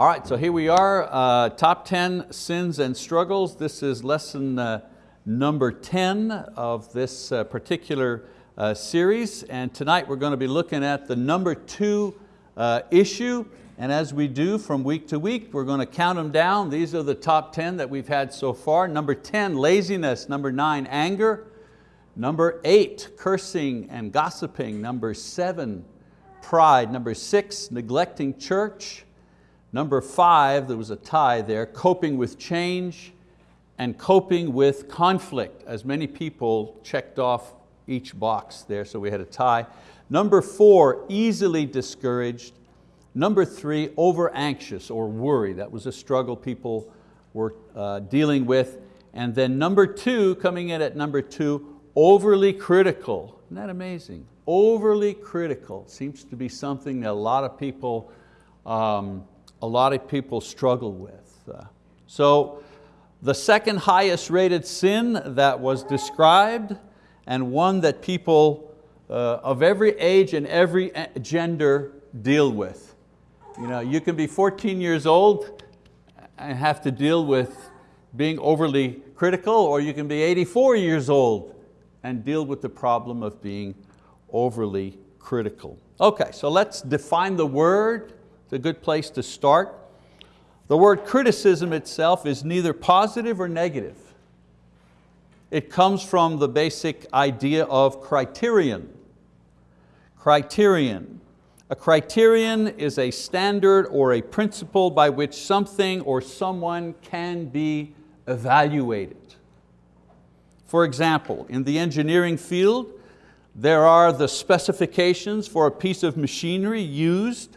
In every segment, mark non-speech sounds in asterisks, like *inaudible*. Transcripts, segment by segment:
All right, so here we are, uh, top 10 sins and struggles. This is lesson uh, number 10 of this uh, particular uh, series. And tonight we're going to be looking at the number two uh, issue. And as we do from week to week, we're going to count them down. These are the top 10 that we've had so far. Number 10, laziness. Number nine, anger. Number eight, cursing and gossiping. Number seven, pride. Number six, neglecting church. Number five, there was a tie there, coping with change and coping with conflict, as many people checked off each box there, so we had a tie. Number four, easily discouraged. Number three, over anxious or worry. That was a struggle people were uh, dealing with. And then number two, coming in at number two, overly critical. Isn't that amazing? Overly critical seems to be something that a lot of people um, a lot of people struggle with. Uh, so the second highest rated sin that was described and one that people uh, of every age and every uh, gender deal with. You, know, you can be 14 years old and have to deal with being overly critical or you can be 84 years old and deal with the problem of being overly critical. Okay, so let's define the word it's a good place to start. The word criticism itself is neither positive or negative. It comes from the basic idea of criterion. Criterion. A criterion is a standard or a principle by which something or someone can be evaluated. For example, in the engineering field, there are the specifications for a piece of machinery used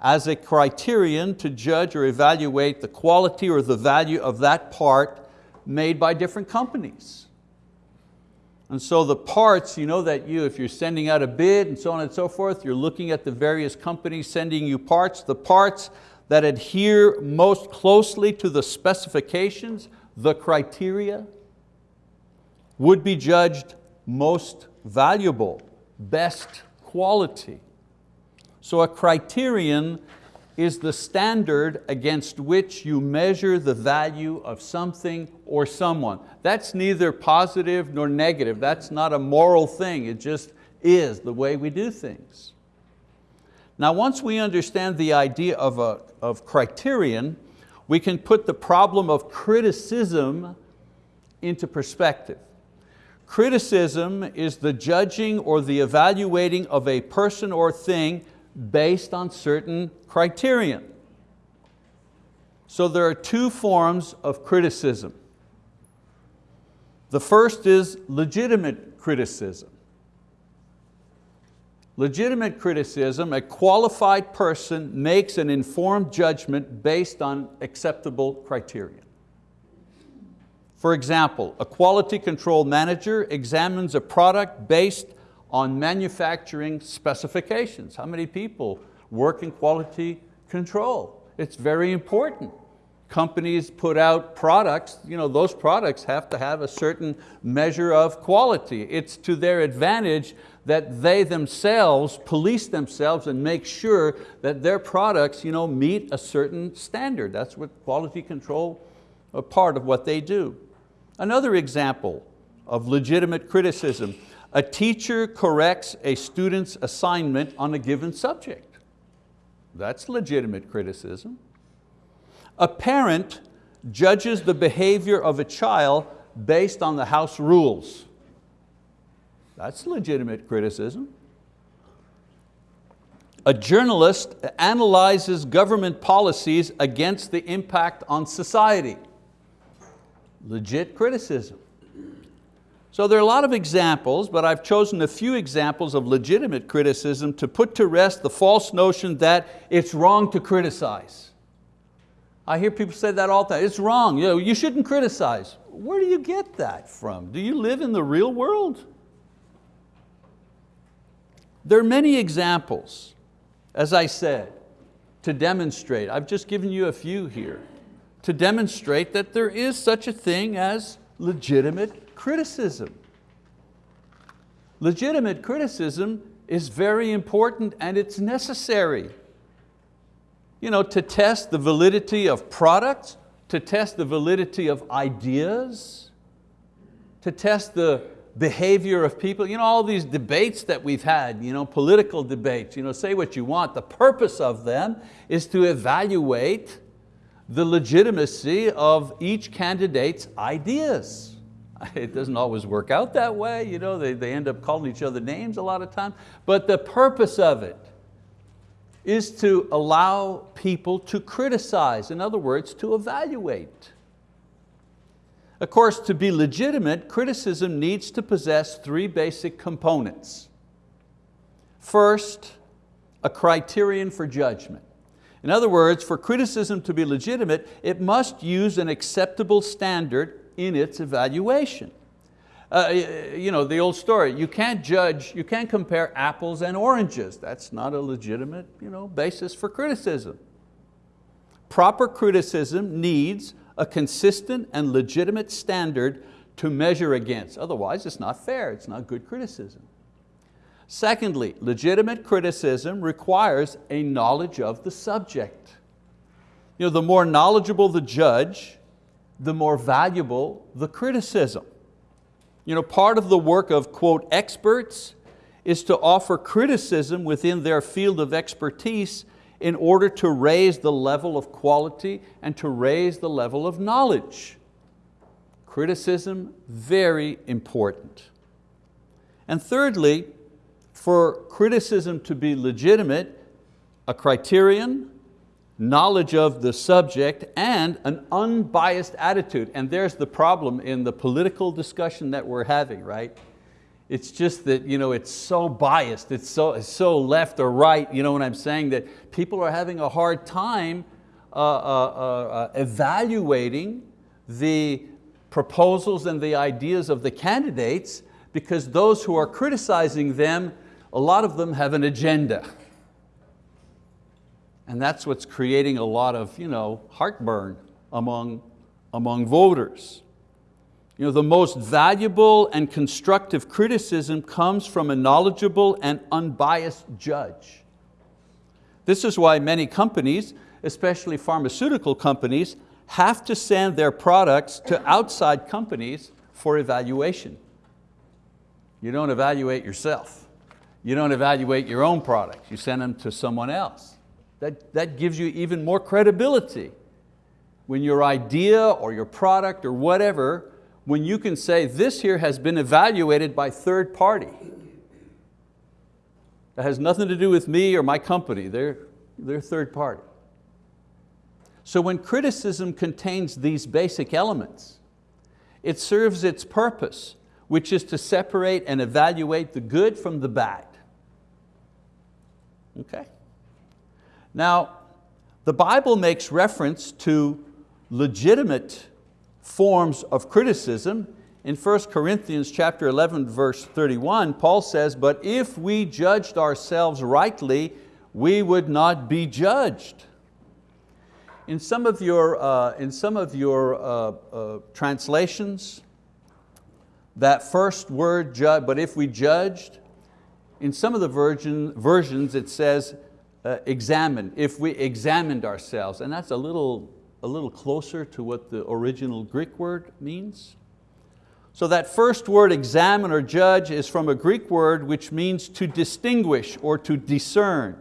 as a criterion to judge or evaluate the quality or the value of that part made by different companies. And so the parts, you know that you, if you're sending out a bid and so on and so forth, you're looking at the various companies sending you parts, the parts that adhere most closely to the specifications, the criteria, would be judged most valuable, best quality. So a criterion is the standard against which you measure the value of something or someone. That's neither positive nor negative. That's not a moral thing. It just is the way we do things. Now once we understand the idea of, a, of criterion, we can put the problem of criticism into perspective. Criticism is the judging or the evaluating of a person or thing based on certain criterion. So there are two forms of criticism. The first is legitimate criticism. Legitimate criticism, a qualified person makes an informed judgment based on acceptable criterion. For example, a quality control manager examines a product based on manufacturing specifications. How many people work in quality control? It's very important. Companies put out products, you know, those products have to have a certain measure of quality. It's to their advantage that they themselves police themselves and make sure that their products you know, meet a certain standard. That's what quality control, a part of what they do. Another example of legitimate criticism, a teacher corrects a student's assignment on a given subject. That's legitimate criticism. A parent judges the behavior of a child based on the house rules. That's legitimate criticism. A journalist analyzes government policies against the impact on society. Legit criticism. So there are a lot of examples, but I've chosen a few examples of legitimate criticism to put to rest the false notion that it's wrong to criticize. I hear people say that all the time, it's wrong, you, know, you shouldn't criticize. Where do you get that from? Do you live in the real world? There are many examples, as I said, to demonstrate. I've just given you a few here, to demonstrate that there is such a thing as legitimate criticism. Legitimate criticism is very important and it's necessary. you know, to test the validity of products, to test the validity of ideas, to test the behavior of people. You know, all these debates that we've had, you know, political debates, you know, say what you want. The purpose of them is to evaluate the legitimacy of each candidate's ideas. *laughs* It doesn't always work out that way, you know, they, they end up calling each other names a lot of times, but the purpose of it is to allow people to criticize, in other words, to evaluate. Of course, to be legitimate, criticism needs to possess three basic components. First, a criterion for judgment. In other words, for criticism to be legitimate, it must use an acceptable standard in its evaluation. Uh, you know, the old story, you can't judge, you can't compare apples and oranges. That's not a legitimate you know, basis for criticism. Proper criticism needs a consistent and legitimate standard to measure against. Otherwise, it's not fair, it's not good criticism. Secondly, legitimate criticism requires a knowledge of the subject. You know, the more knowledgeable the judge, the more valuable the criticism. You know, part of the work of, quote, experts is to offer criticism within their field of expertise in order to raise the level of quality and to raise the level of knowledge. Criticism, very important. And thirdly, for criticism to be legitimate, a criterion, knowledge of the subject, and an unbiased attitude. And there's the problem in the political discussion that we're having, right? It's just that you know, it's so biased, it's so, it's so left or right, you know what I'm saying, that people are having a hard time uh, uh, uh, evaluating the proposals and the ideas of the candidates because those who are criticizing them, a lot of them have an agenda. And that's what's creating a lot of you know, heartburn among, among voters. You know, the most valuable and constructive criticism comes from a knowledgeable and unbiased judge. This is why many companies, especially pharmaceutical companies, have to send their products to outside companies for evaluation. You don't evaluate yourself. You don't evaluate your own products. You send them to someone else. That, that gives you even more credibility. When your idea or your product or whatever, when you can say this here has been evaluated by third party. That has nothing to do with me or my company, they're, they're third party. So when criticism contains these basic elements, it serves its purpose, which is to separate and evaluate the good from the bad. Okay? Now, the Bible makes reference to legitimate forms of criticism. In 1 Corinthians chapter 11, verse 31, Paul says, but if we judged ourselves rightly, we would not be judged. In some of your, uh, in some of your uh, uh, translations, that first word, but if we judged, in some of the version, versions it says, uh, examine, if we examined ourselves, and that's a little, a little closer to what the original Greek word means. So that first word, examine or judge, is from a Greek word which means to distinguish or to discern,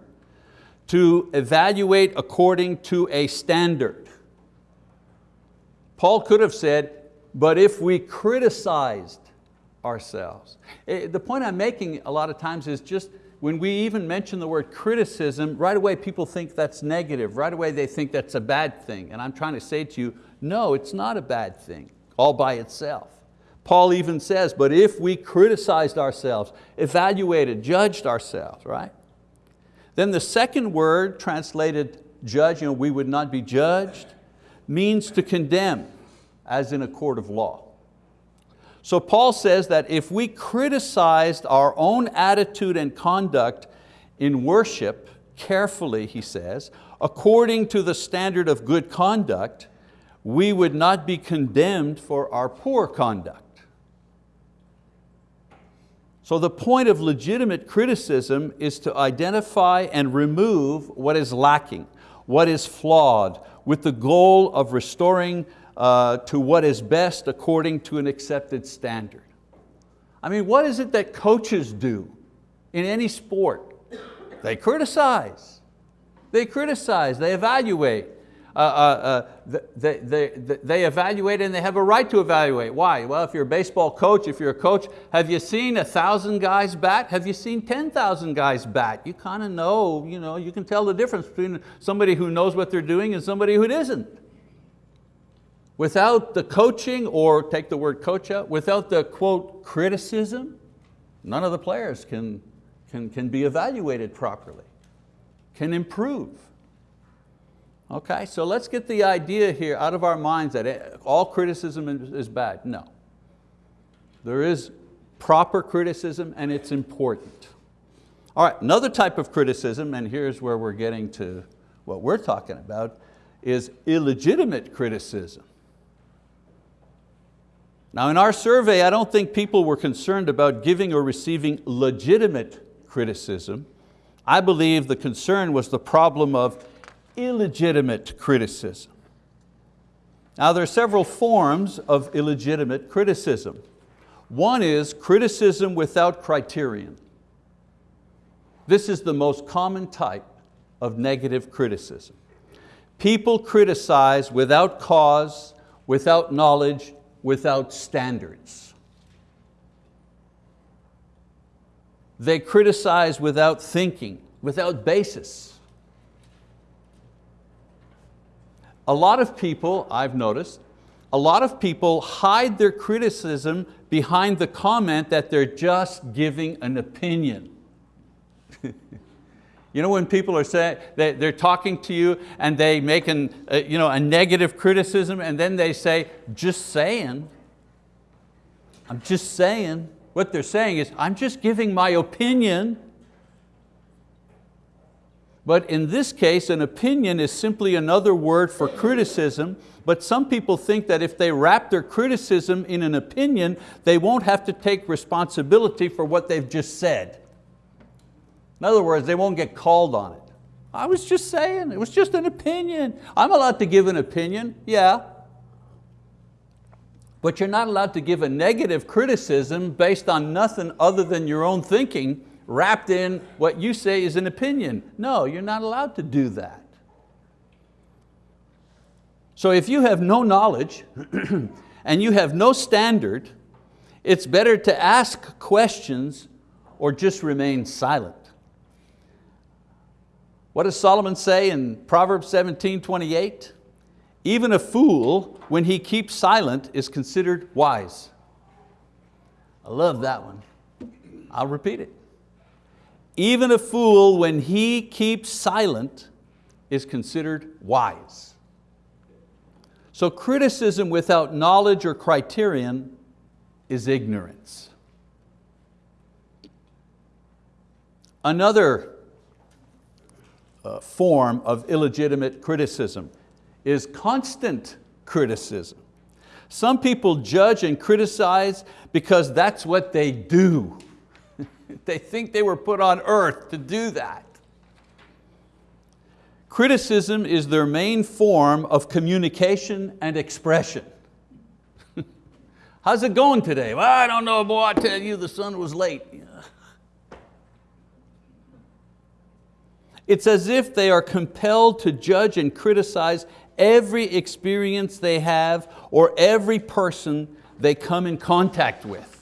to evaluate according to a standard. Paul could have said, but if we criticized ourselves. Eh, the point I'm making a lot of times is just when we even mention the word criticism, right away people think that's negative. Right away they think that's a bad thing. And I'm trying to say to you, no, it's not a bad thing all by itself. Paul even says, but if we criticized ourselves, evaluated, judged ourselves, right? Then the second word translated judge, you know, we would not be judged, means to condemn, as in a court of law. So Paul says that if we criticized our own attitude and conduct in worship carefully, he says, according to the standard of good conduct, we would not be condemned for our poor conduct. So the point of legitimate criticism is to identify and remove what is lacking what is flawed, with the goal of restoring uh, to what is best according to an accepted standard. I mean, what is it that coaches do in any sport? They criticize. They criticize, they evaluate. Uh, uh, uh they, they, they evaluate and they have a right to evaluate. Why? Well, if you're a baseball coach, if you're a coach, have you seen a thousand guys bat? Have you seen 10,000 guys bat? You kind of know, you know, you can tell the difference between somebody who knows what they're doing and somebody who isn't. Without the coaching, or take the word coach out, without the quote criticism, none of the players can, can, can be evaluated properly, can improve. Okay, so let's get the idea here out of our minds that all criticism is bad. No. There is proper criticism and it's important. All right, another type of criticism, and here's where we're getting to what we're talking about, is illegitimate criticism. Now in our survey, I don't think people were concerned about giving or receiving legitimate criticism. I believe the concern was the problem of illegitimate criticism. Now there are several forms of illegitimate criticism. One is criticism without criterion. This is the most common type of negative criticism. People criticize without cause, without knowledge, without standards. They criticize without thinking, without basis. A lot of people, I've noticed, a lot of people hide their criticism behind the comment that they're just giving an opinion. *laughs* You know when people are saying, they're talking to you and they make an, uh, you know, a negative criticism and then they say, just saying. I'm just saying. What they're saying is, I'm just giving my opinion. But in this case, an opinion is simply another word for criticism, but some people think that if they wrap their criticism in an opinion, they won't have to take responsibility for what they've just said. In other words, they won't get called on it. I was just saying, it was just an opinion. I'm allowed to give an opinion, yeah. But you're not allowed to give a negative criticism based on nothing other than your own thinking wrapped in what you say is an opinion. No, you're not allowed to do that. So if you have no knowledge *clears throat* and you have no standard, it's better to ask questions or just remain silent. What does Solomon say in Proverbs 17, 28? Even a fool, when he keeps silent, is considered wise. I love that one. I'll repeat it. Even a fool, when he keeps silent, is considered wise. So criticism without knowledge or criterion is ignorance. Another uh, form of illegitimate criticism is constant criticism. Some people judge and criticize because that's what they do. *laughs* they think they were put on earth to do that. Criticism is their main form of communication and expression. *laughs* How's it going today? Well, I don't know, boy, I tell you the sun was late. It's as if they are compelled to judge and criticize every experience they have or every person they come in contact with.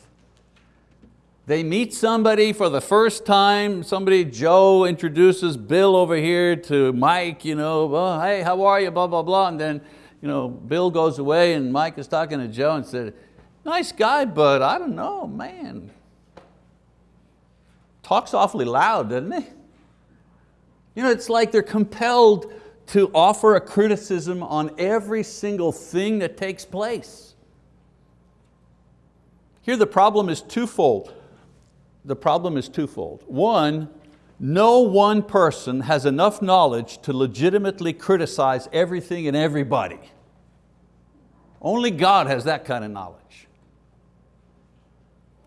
They meet somebody for the first time, somebody, Joe introduces Bill over here to Mike, you know, oh, hey, how are you, blah, blah, blah. And then you know, Bill goes away and Mike is talking to Joe and said, nice guy, but I don't know, man. Talks awfully loud, doesn't he? You know, it's like they're compelled to offer a criticism on every single thing that takes place. Here the problem is twofold. The problem is twofold. One, no one person has enough knowledge to legitimately criticize everything and everybody. Only God has that kind of knowledge.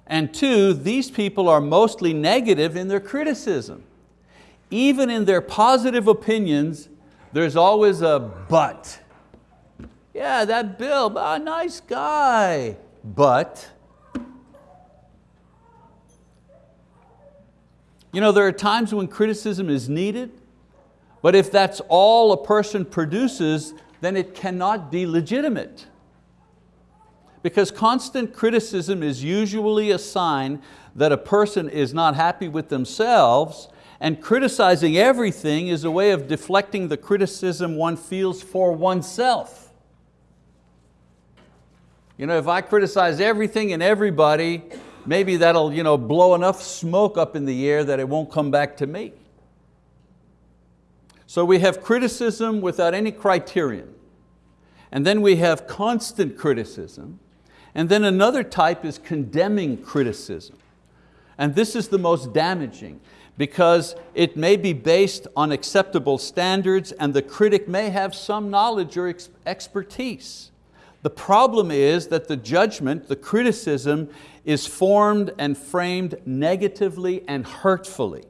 And two, these people are mostly negative in their criticism even in their positive opinions, there's always a but. Yeah, that Bill, a ah, nice guy, but. You know, there are times when criticism is needed, but if that's all a person produces, then it cannot be legitimate. Because constant criticism is usually a sign that a person is not happy with themselves and criticizing everything is a way of deflecting the criticism one feels for oneself. You know, if I criticize everything and everybody, maybe that'll you know, blow enough smoke up in the air that it won't come back to me. So we have criticism without any criterion. And then we have constant criticism. And then another type is condemning criticism. And this is the most damaging because it may be based on acceptable standards and the critic may have some knowledge or expertise. The problem is that the judgment, the criticism, is formed and framed negatively and hurtfully.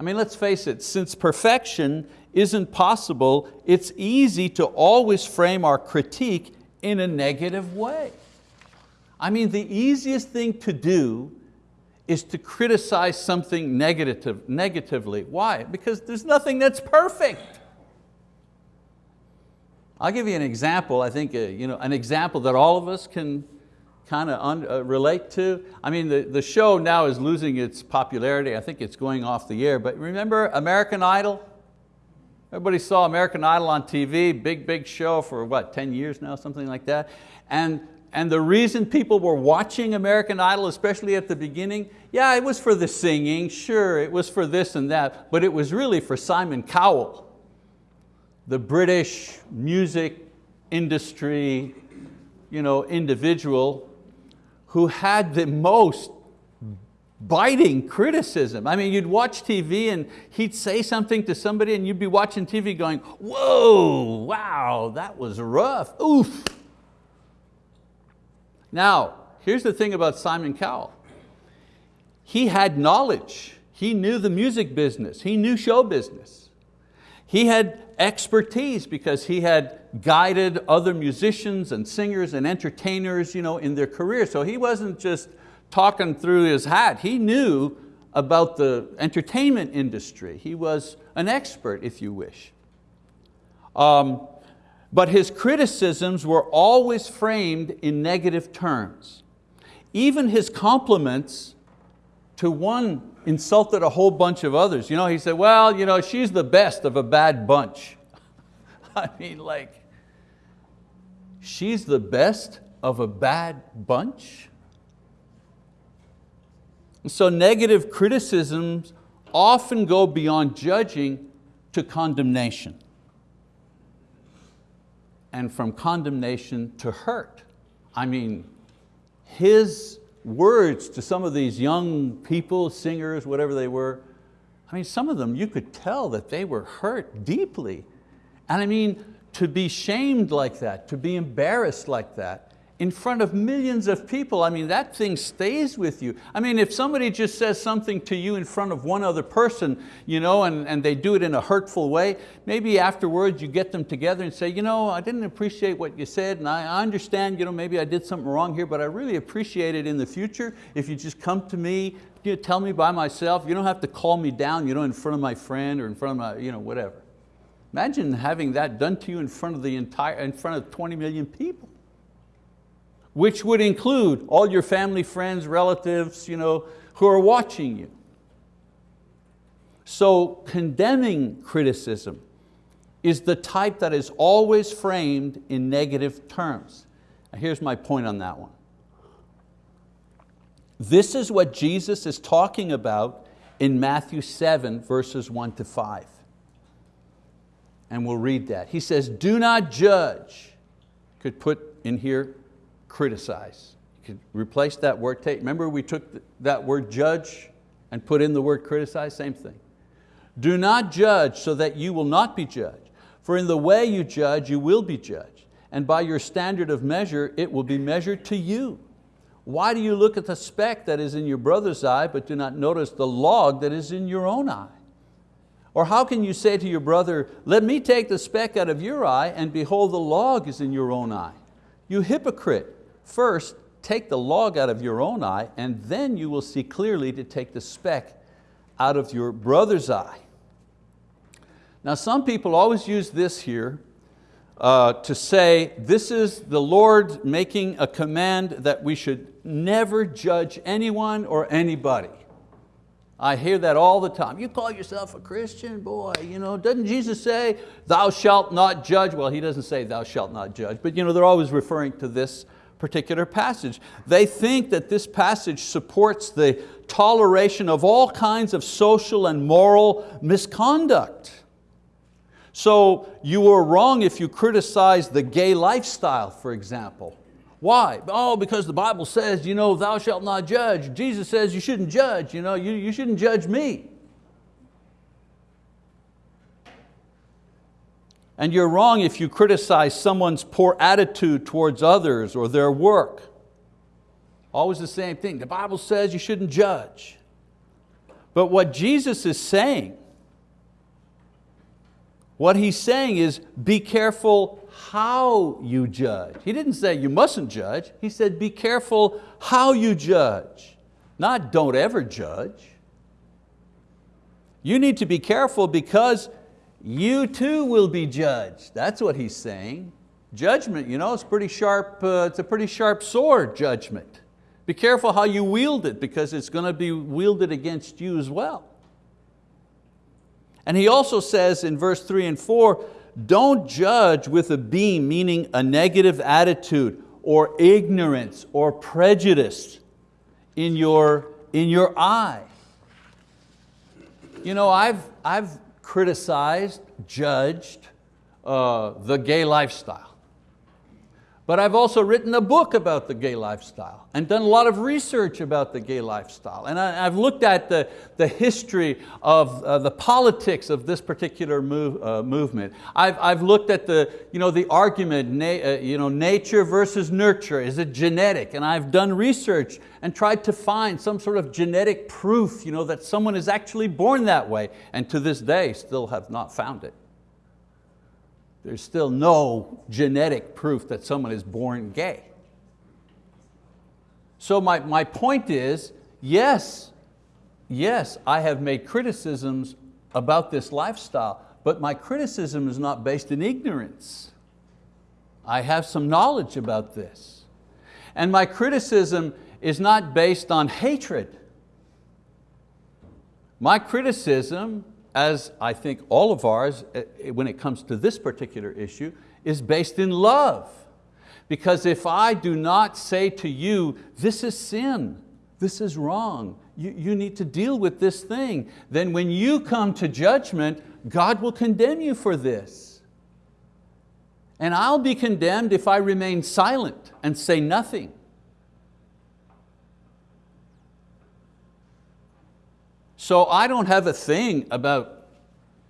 I mean, let's face it, since perfection isn't possible, it's easy to always frame our critique in a negative way. I mean, the easiest thing to do is to criticize something negative, negatively. Why? Because there's nothing that's perfect. I'll give you an example, I think uh, you know, an example that all of us can kind of uh, relate to. I mean, the, the show now is losing its popularity. I think it's going off the air, but remember American Idol? Everybody saw American Idol on TV, big, big show for what, 10 years now, something like that. And and the reason people were watching American Idol, especially at the beginning, yeah, it was for the singing, sure, it was for this and that, but it was really for Simon Cowell, the British music industry you know, individual who had the most biting criticism. I mean, you'd watch TV and he'd say something to somebody and you'd be watching TV going, whoa, wow, that was rough, oof. Now, here's the thing about Simon Cowell. He had knowledge. He knew the music business. He knew show business. He had expertise because he had guided other musicians and singers and entertainers you know, in their career. So he wasn't just talking through his hat. He knew about the entertainment industry. He was an expert, if you wish. Um, but his criticisms were always framed in negative terms. Even his compliments to one insulted a whole bunch of others. You know, he said, well, you know, she's the best of a bad bunch. *laughs* I mean, like, she's the best of a bad bunch? So negative criticisms often go beyond judging to condemnation and from condemnation to hurt. I mean, his words to some of these young people, singers, whatever they were, I mean, some of them you could tell that they were hurt deeply. And I mean, to be shamed like that, to be embarrassed like that, in front of millions of people, I mean, that thing stays with you. I mean, if somebody just says something to you in front of one other person, you know, and, and they do it in a hurtful way, maybe afterwards you get them together and say, you know, I didn't appreciate what you said, and I understand, you know, maybe I did something wrong here, but I really appreciate it in the future if you just come to me, you know, tell me by myself, you don't have to call me down, you know, in front of my friend or in front of my, you know, whatever. Imagine having that done to you in front of the entire, in front of 20 million people which would include all your family, friends, relatives you know, who are watching you. So condemning criticism is the type that is always framed in negative terms. Here's my point on that one. This is what Jesus is talking about in Matthew 7, verses one to five. And we'll read that. He says, do not judge. Could put in here, criticize. You could replace that word, take, remember we took that word judge and put in the word criticize, same thing. Do not judge so that you will not be judged. For in the way you judge, you will be judged. And by your standard of measure, it will be measured to you. Why do you look at the speck that is in your brother's eye, but do not notice the log that is in your own eye? Or how can you say to your brother, let me take the speck out of your eye and behold the log is in your own eye? You hypocrite, first take the log out of your own eye and then you will see clearly to take the speck out of your brother's eye. Now some people always use this here uh, to say this is the Lord making a command that we should never judge anyone or anybody. I hear that all the time. You call yourself a Christian? Boy, you know, doesn't Jesus say, thou shalt not judge? Well, He doesn't say thou shalt not judge, but you know, they're always referring to this particular passage. They think that this passage supports the toleration of all kinds of social and moral misconduct. So you were wrong if you criticized the gay lifestyle, for example. Why? Oh, because the Bible says, you know, thou shalt not judge. Jesus says you shouldn't judge, you, know, you, you shouldn't judge me. And you're wrong if you criticize someone's poor attitude towards others or their work. Always the same thing. The Bible says you shouldn't judge. But what Jesus is saying what he's saying is be careful how you judge. He didn't say you mustn't judge. He said be careful how you judge, not don't ever judge. You need to be careful because you too will be judged. That's what he's saying. Judgment, you know, it's pretty sharp, uh, it's a pretty sharp sword, judgment. Be careful how you wield it because it's going to be wielded against you as well. And he also says in verse three and four, don't judge with a beam, meaning a negative attitude or ignorance or prejudice in your, in your eye. You know, I've, I've criticized, judged uh, the gay lifestyle. But I've also written a book about the gay lifestyle and done a lot of research about the gay lifestyle. And I, have looked at the, the history of uh, the politics of this particular move, uh, movement. I've, I've looked at the, you know, the argument, na uh, you know, nature versus nurture, is it genetic? And I've done research and tried to find some sort of genetic proof you know, that someone is actually born that way. And to this day, still have not found it. There's still no genetic proof that someone is born gay. So my, my point is, yes, yes, I have made criticisms about this lifestyle, but my criticism is not based in ignorance. I have some knowledge about this. And my criticism is not based on hatred. My criticism as I think all of ours, eh, eh, when it comes to this particular issue, is based in love. Because if I do not say to you, this is sin, this is wrong, you, you need to deal with this thing, then when you come to judgment, God will condemn you for this. And I'll be condemned if I remain silent and say nothing. So I don't have a thing about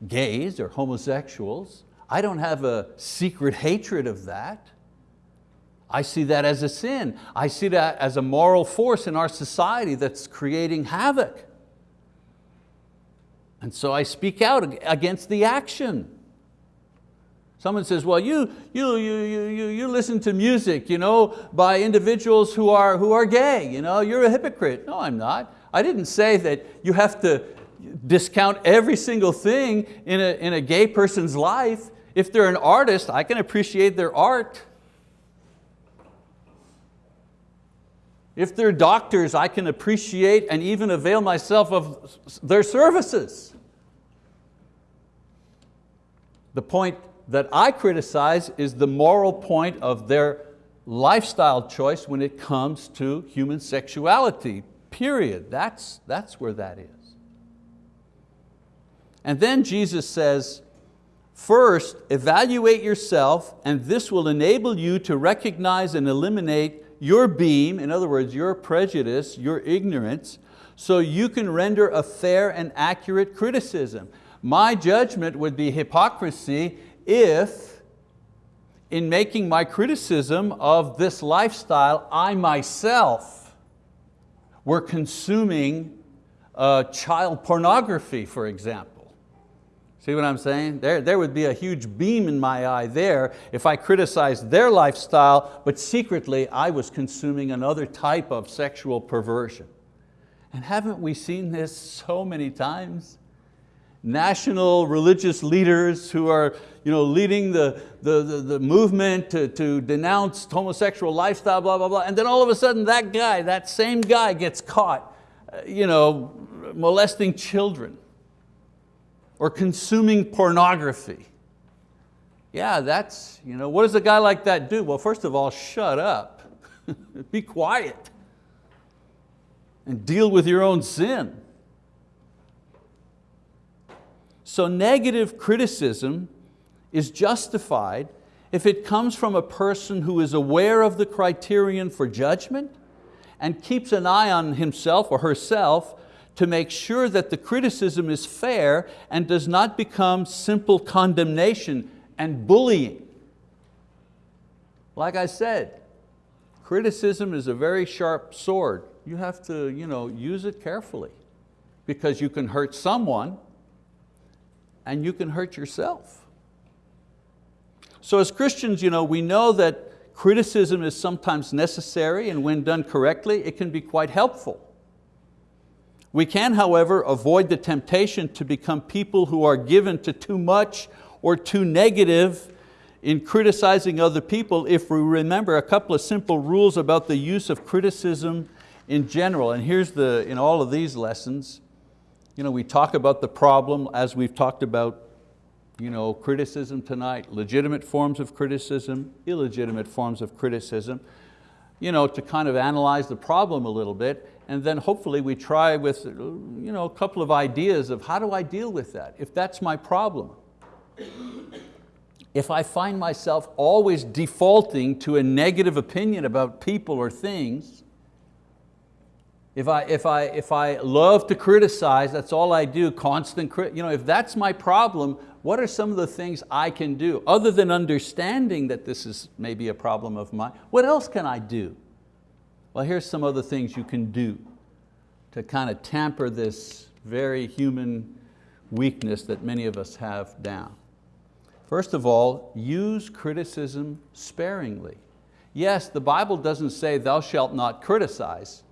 gays or homosexuals. I don't have a secret hatred of that. I see that as a sin. I see that as a moral force in our society that's creating havoc. And so I speak out against the action. Someone says, well, you, you, you, you, you listen to music you know, by individuals who are, who are gay. You know, you're a hypocrite. No, I'm not. I didn't say that you have to discount every single thing in a, in a gay person's life. If they're an artist, I can appreciate their art. If they're doctors, I can appreciate and even avail myself of their services. The point that I criticize is the moral point of their lifestyle choice when it comes to human sexuality, period. That's, that's where that is. And then Jesus says, first, evaluate yourself and this will enable you to recognize and eliminate your beam, in other words, your prejudice, your ignorance, so you can render a fair and accurate criticism. My judgment would be hypocrisy if in making my criticism of this lifestyle, I myself were consuming uh, child pornography, for example. See what I'm saying? There, there would be a huge beam in my eye there if I criticized their lifestyle, but secretly I was consuming another type of sexual perversion. And haven't we seen this so many times? National religious leaders who are you know, leading the, the, the, the movement to, to denounce homosexual lifestyle, blah, blah, blah. And then all of a sudden that guy, that same guy gets caught uh, you know, molesting children or consuming pornography. Yeah, that's, you know, what does a guy like that do? Well, first of all, shut up. *laughs* Be quiet and deal with your own sin. So negative criticism is justified if it comes from a person who is aware of the criterion for judgment and keeps an eye on himself or herself to make sure that the criticism is fair and does not become simple condemnation and bullying. Like I said, criticism is a very sharp sword. You have to you know, use it carefully because you can hurt someone and you can hurt yourself. So as Christians, you know, we know that criticism is sometimes necessary and when done correctly, it can be quite helpful. We can, however, avoid the temptation to become people who are given to too much or too negative in criticizing other people if we remember a couple of simple rules about the use of criticism in general. And here's the, in all of these lessons, you know, we talk about the problem as we've talked about you know, criticism tonight, legitimate forms of criticism, illegitimate forms of criticism, you know, to kind of analyze the problem a little bit and then hopefully we try with you know, a couple of ideas of how do I deal with that, if that's my problem. If I find myself always defaulting to a negative opinion about people or things, if I, if, I, if I love to criticize, that's all I do, constant, you know, if that's my problem, what are some of the things I can do? Other than understanding that this is maybe a problem of mine, what else can I do? Well, here's some other things you can do to kind of tamper this very human weakness that many of us have down. First of all, use criticism sparingly. Yes, the Bible doesn't say thou shalt not criticize.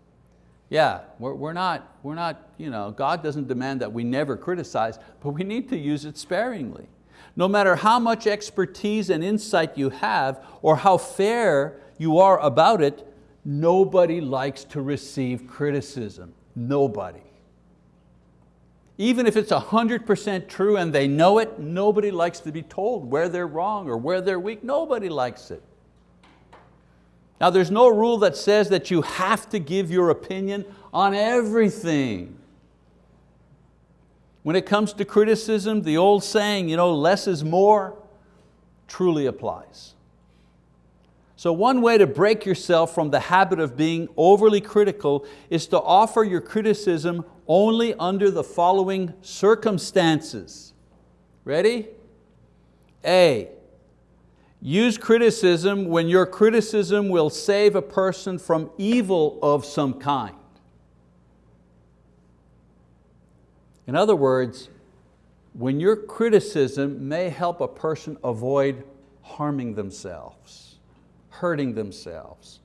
Yeah, we're, we're not, we're not you know, God doesn't demand that we never criticize, but we need to use it sparingly. No matter how much expertise and insight you have or how fair you are about it, Nobody likes to receive criticism, nobody. Even if it's 100% true and they know it, nobody likes to be told where they're wrong or where they're weak, nobody likes it. Now there's no rule that says that you have to give your opinion on everything. When it comes to criticism, the old saying, you know, less is more, truly applies. So one way to break yourself from the habit of being overly critical is to offer your criticism only under the following circumstances. Ready? A, use criticism when your criticism will save a person from evil of some kind. In other words, when your criticism may help a person avoid harming themselves hurting themselves,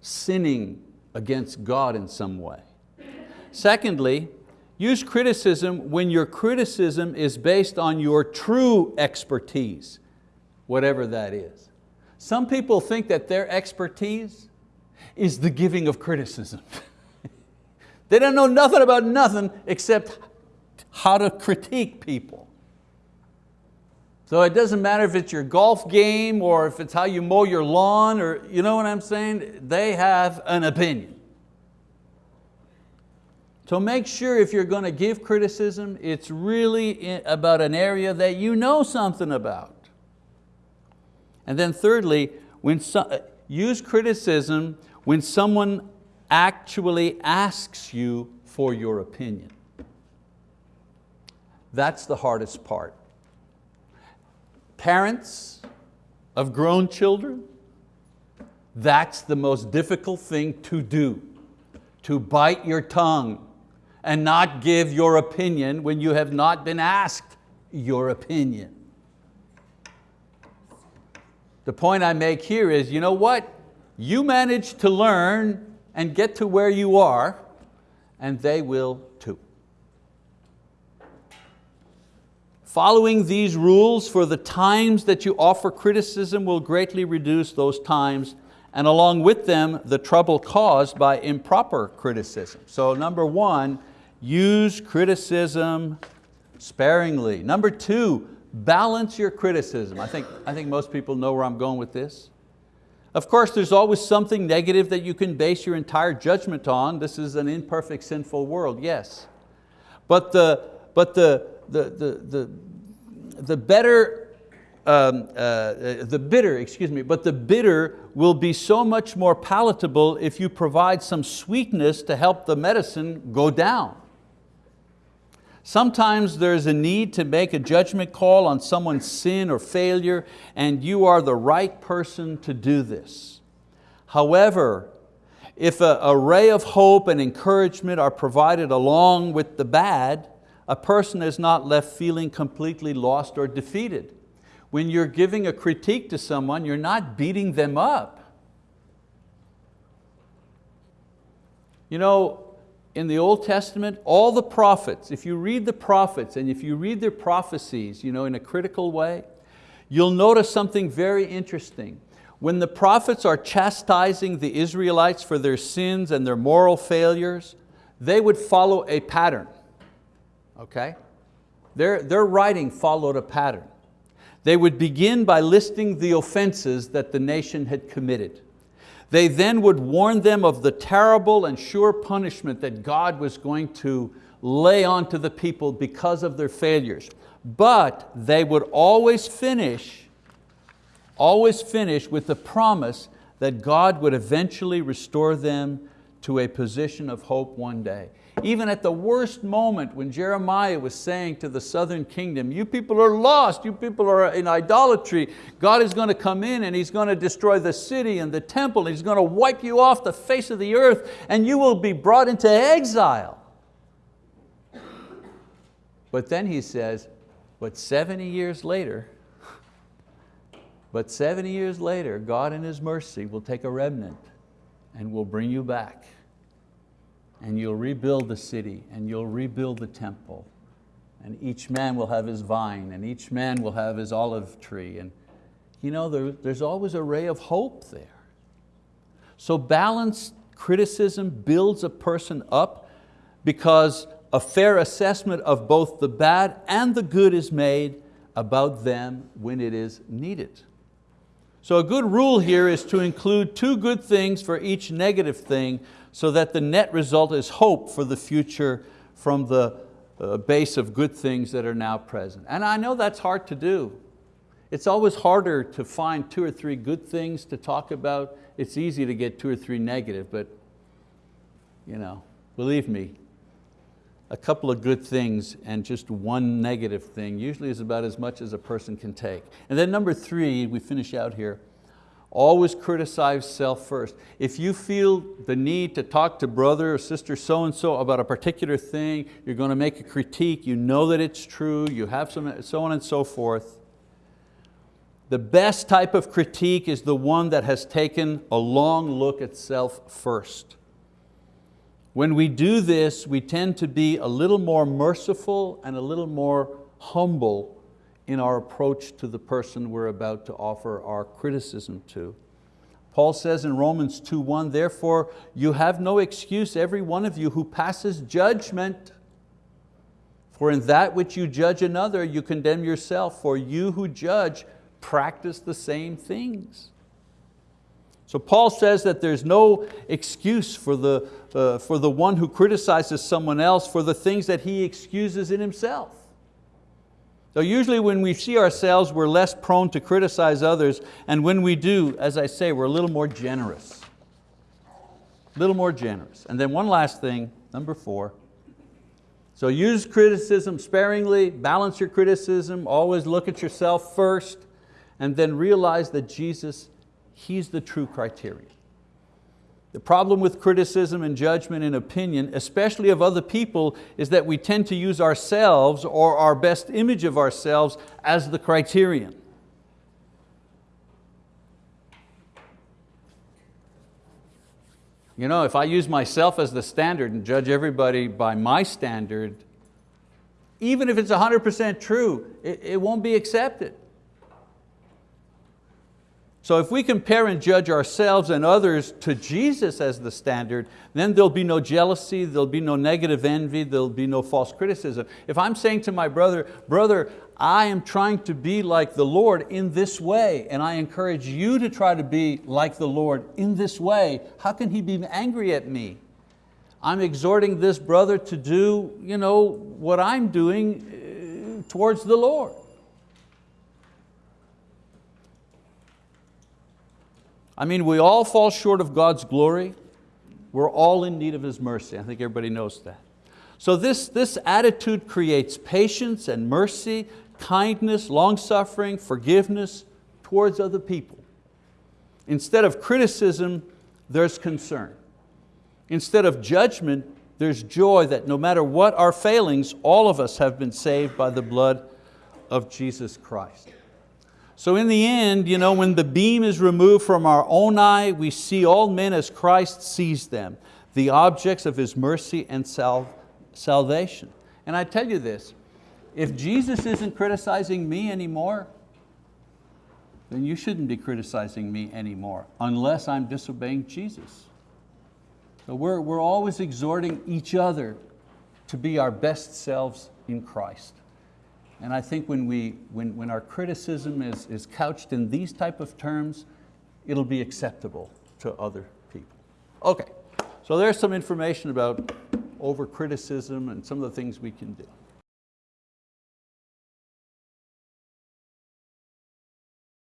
sinning against God in some way. Secondly, use criticism when your criticism is based on your true expertise, whatever that is. Some people think that their expertise is the giving of criticism. *laughs* they don't know nothing about nothing except how to critique people. So it doesn't matter if it's your golf game or if it's how you mow your lawn or you know what I'm saying? They have an opinion. So make sure if you're going to give criticism, it's really about an area that you know something about. And then thirdly, when so, uh, use criticism when someone actually asks you for your opinion. That's the hardest part. Parents of grown children, that's the most difficult thing to do, to bite your tongue and not give your opinion when you have not been asked your opinion. The point I make here is, you know what? You manage to learn and get to where you are, and they will too. Following these rules for the times that you offer criticism will greatly reduce those times and along with them the trouble caused by improper criticism. So number one, use criticism sparingly. Number two, balance your criticism. I think, I think most people know where I'm going with this. Of course, there's always something negative that you can base your entire judgment on. This is an imperfect, sinful world, yes. But the, but the, the, the, the, the better, um, uh, the bitter, excuse me, but the bitter will be so much more palatable if you provide some sweetness to help the medicine go down. Sometimes there's a need to make a judgment call on someone's sin or failure and you are the right person to do this. However, if a, ray of hope and encouragement are provided along with the bad, a person is not left feeling completely lost or defeated. When you're giving a critique to someone, you're not beating them up. You know, in the Old Testament, all the prophets, if you read the prophets and if you read their prophecies you know, in a critical way, you'll notice something very interesting. When the prophets are chastising the Israelites for their sins and their moral failures, they would follow a pattern, okay? Their, their writing followed a pattern. They would begin by listing the offenses that the nation had committed. They then would warn them of the terrible and sure punishment that God was going to lay onto the people because of their failures. But they would always finish, always finish with the promise that God would eventually restore them to a position of hope one day. Even at the worst moment when Jeremiah was saying to the southern kingdom, you people are lost, you people are in idolatry, God is going to come in and He's going to destroy the city and the temple, He's going to wipe you off the face of the earth and you will be brought into exile. But then he says, but 70 years later, but 70 years later, God in His mercy will take a remnant and will bring you back and you'll rebuild the city and you'll rebuild the temple and each man will have his vine and each man will have his olive tree and you know, there, there's always a ray of hope there. So balanced criticism builds a person up because a fair assessment of both the bad and the good is made about them when it is needed. So a good rule here is to include two good things for each negative thing so that the net result is hope for the future from the uh, base of good things that are now present. And I know that's hard to do. It's always harder to find two or three good things to talk about. It's easy to get two or three negative, but you know, believe me, a couple of good things and just one negative thing usually is about as much as a person can take. And then number three, we finish out here, Always criticize self first. If you feel the need to talk to brother or sister so-and-so about a particular thing, you're going to make a critique, you know that it's true, you have some, so on and so forth. The best type of critique is the one that has taken a long look at self first. When we do this, we tend to be a little more merciful and a little more humble in our approach to the person we're about to offer our criticism to. Paul says in Romans 2.1, therefore you have no excuse, every one of you who passes judgment. For in that which you judge another, you condemn yourself, for you who judge practice the same things. So Paul says that there's no excuse for the, uh, for the one who criticizes someone else for the things that he excuses in himself. So usually when we see ourselves, we're less prone to criticize others, and when we do, as I say, we're a little more generous. A little more generous. And then one last thing, number four. So use criticism sparingly, balance your criticism, always look at yourself first, and then realize that Jesus, He's the true criterion. The problem with criticism and judgment and opinion, especially of other people, is that we tend to use ourselves or our best image of ourselves as the criterion. You know, if I use myself as the standard and judge everybody by my standard, even if it's 100% true, it, it won't be accepted. So if we compare and judge ourselves and others to Jesus as the standard, then there'll be no jealousy, there'll be no negative envy, there'll be no false criticism. If I'm saying to my brother, brother, I am trying to be like the Lord in this way, and I encourage you to try to be like the Lord in this way, how can he be angry at me? I'm exhorting this brother to do you know, what I'm doing uh, towards the Lord. I mean, we all fall short of God's glory. We're all in need of His mercy. I think everybody knows that. So this, this attitude creates patience and mercy, kindness, long-suffering, forgiveness towards other people. Instead of criticism, there's concern. Instead of judgment, there's joy that no matter what our failings, all of us have been saved by the blood of Jesus Christ. So in the end, you know, when the beam is removed from our own eye, we see all men as Christ sees them, the objects of His mercy and sal salvation. And I tell you this, if Jesus isn't criticizing me anymore, then you shouldn't be criticizing me anymore, unless I'm disobeying Jesus. So we're, we're always exhorting each other to be our best selves in Christ. And I think when, we, when, when our criticism is, is couched in these type of terms, it'll be acceptable to other people. Okay, so there's some information about over criticism and some of the things we can do.